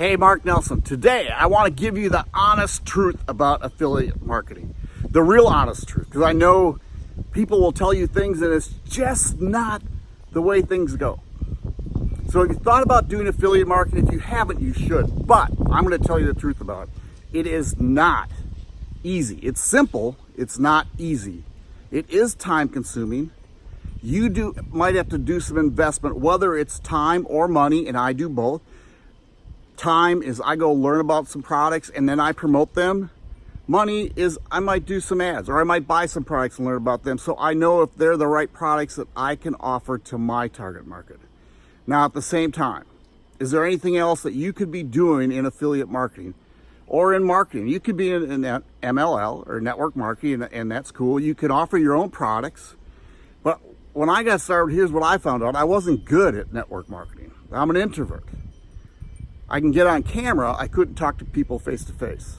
Hey, Mark Nelson. Today, I want to give you the honest truth about affiliate marketing. The real honest truth, because I know people will tell you things and it's just not the way things go. So if you thought about doing affiliate marketing, if you haven't, you should. But I'm going to tell you the truth about it. It is not easy. It's simple. It's not easy. It is time consuming. You do might have to do some investment, whether it's time or money, and I do both Time is I go learn about some products and then I promote them. Money is I might do some ads or I might buy some products and learn about them so I know if they're the right products that I can offer to my target market. Now at the same time, is there anything else that you could be doing in affiliate marketing or in marketing? You could be in, in MLM or network marketing and, and that's cool. You can offer your own products. But when I got started, here's what I found out. I wasn't good at network marketing. I'm an introvert. I can get on camera, I couldn't talk to people face to face.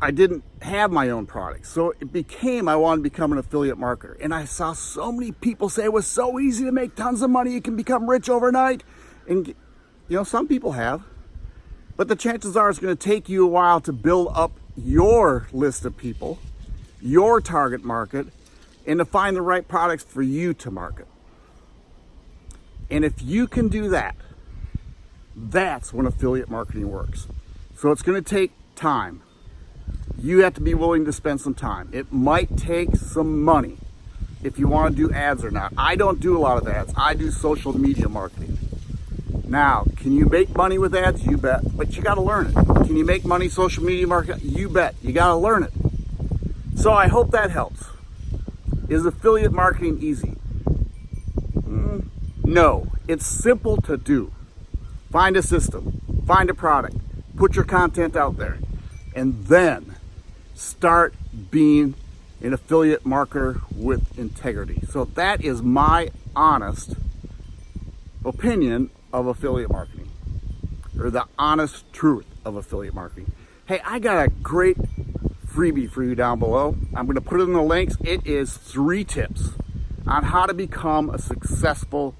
I didn't have my own products. So it became, I wanted to become an affiliate marketer. And I saw so many people say it was so easy to make tons of money. You can become rich overnight. And, you know, some people have. But the chances are it's going to take you a while to build up your list of people, your target market, and to find the right products for you to market. And if you can do that, that's when affiliate marketing works. So it's going to take time. You have to be willing to spend some time. It might take some money if you want to do ads or not. I don't do a lot of ads. I do social media marketing. Now, can you make money with ads? You bet, but you got to learn it. Can you make money social media marketing? You bet. You got to learn it. So I hope that helps. Is affiliate marketing easy? Mm, no, it's simple to do. Find a system, find a product, put your content out there, and then start being an affiliate marketer with integrity. So that is my honest opinion of affiliate marketing or the honest truth of affiliate marketing. Hey, I got a great freebie for you down below. I'm going to put it in the links. It is three tips on how to become a successful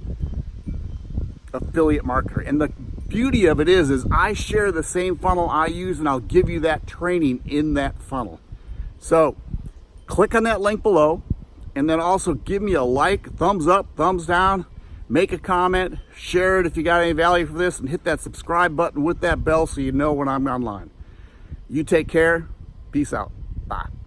affiliate marketer. And the beauty of it is, is I share the same funnel I use and I'll give you that training in that funnel. So click on that link below and then also give me a like, thumbs up, thumbs down, make a comment, share it if you got any value for this and hit that subscribe button with that bell so you know when I'm online. You take care. Peace out. Bye.